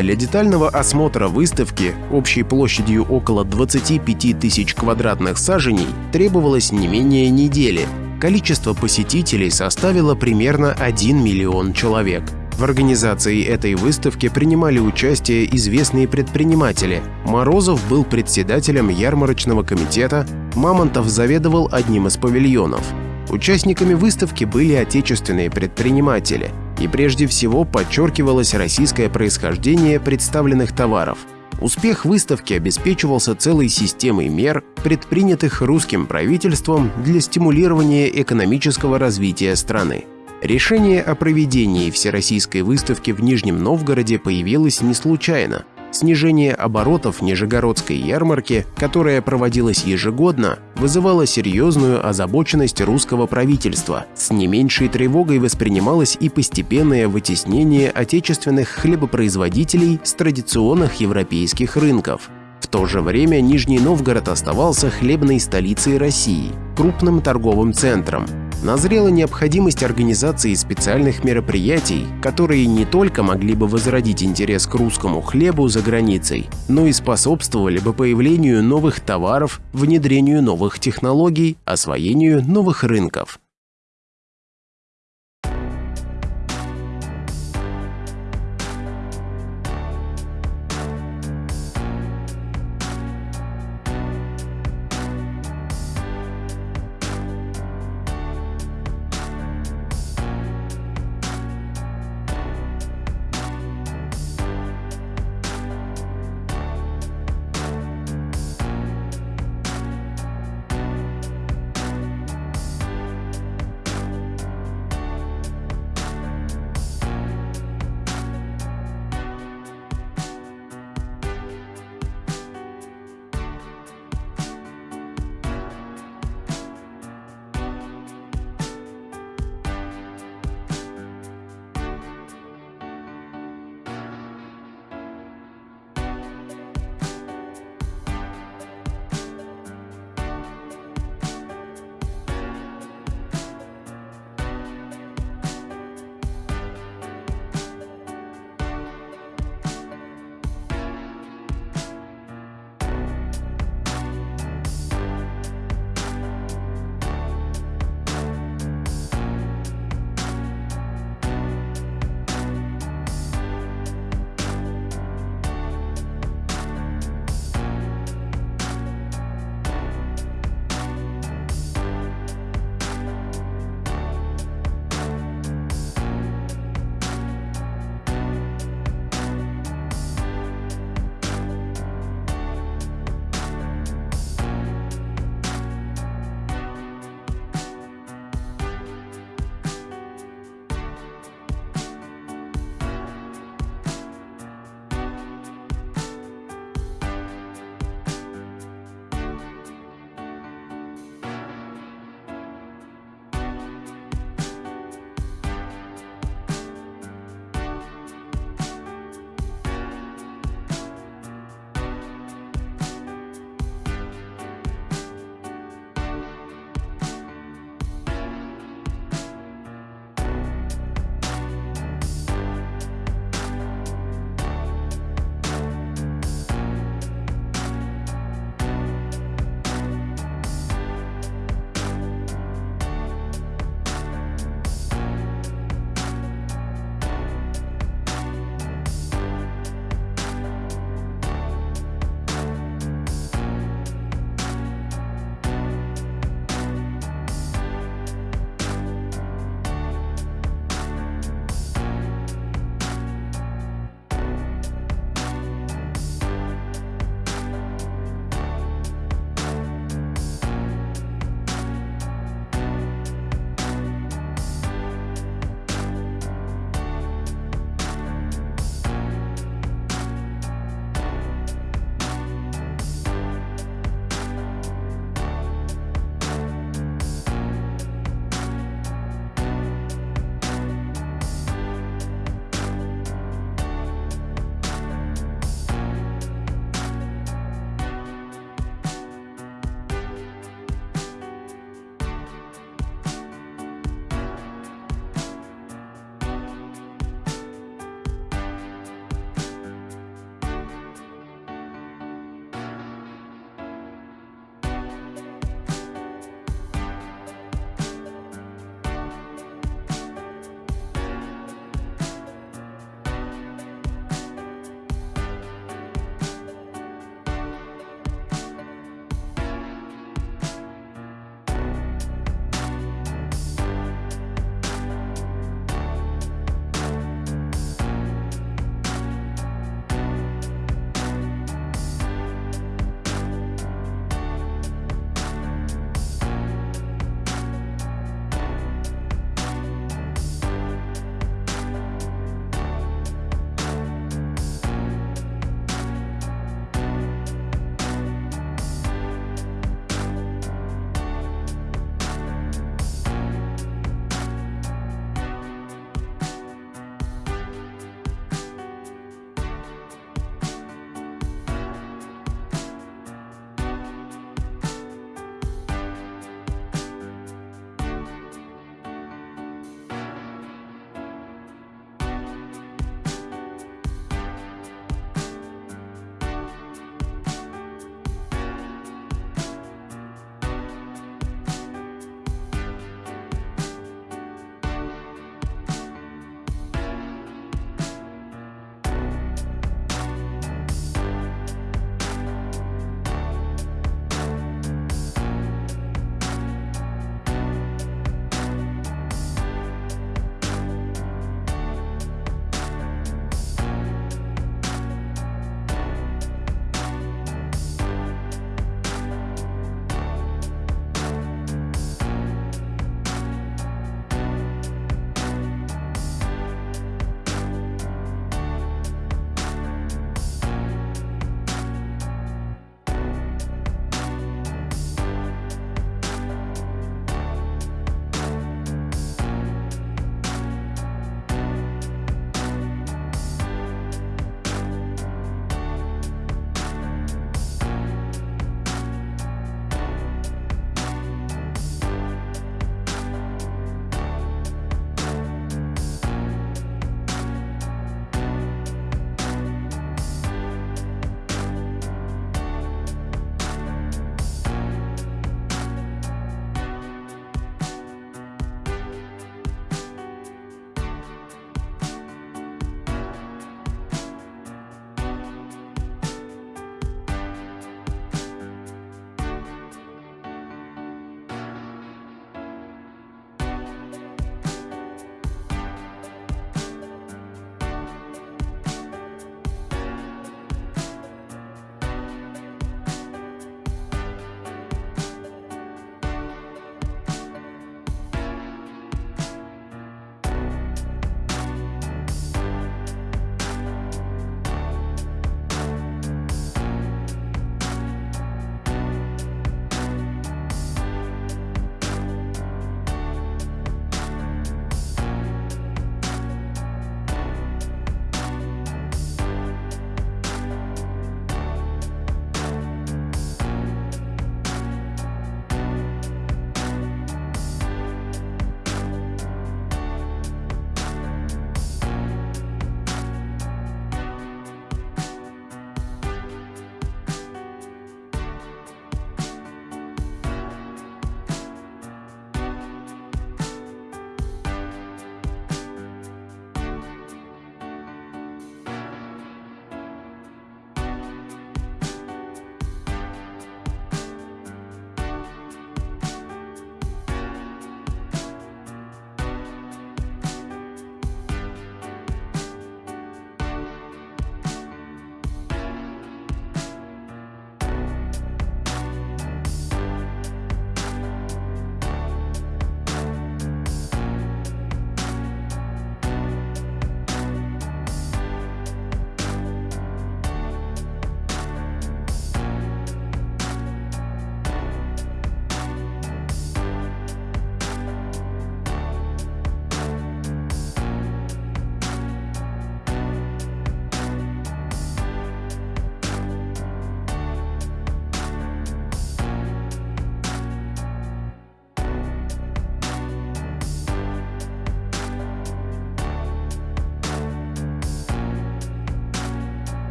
Для детального осмотра выставки общей площадью около 25 тысяч квадратных саженей требовалось не менее недели. Количество посетителей составило примерно 1 миллион человек. В организации этой выставки принимали участие известные предприниматели. Морозов был председателем ярмарочного комитета, Мамонтов заведовал одним из павильонов. Участниками выставки были отечественные предприниматели, и прежде всего подчеркивалось российское происхождение представленных товаров. Успех выставки обеспечивался целой системой мер, предпринятых русским правительством для стимулирования экономического развития страны. Решение о проведении Всероссийской выставки в Нижнем Новгороде появилось не случайно. Снижение оборотов Нижегородской ярмарки, которая проводилась ежегодно, вызывало серьезную озабоченность русского правительства. С не меньшей тревогой воспринималось и постепенное вытеснение отечественных хлебопроизводителей с традиционных европейских рынков. В то же время Нижний Новгород оставался хлебной столицей России, крупным торговым центром, назрела необходимость организации специальных мероприятий, которые не только могли бы возродить интерес к русскому хлебу за границей, но и способствовали бы появлению новых товаров, внедрению новых технологий, освоению новых рынков.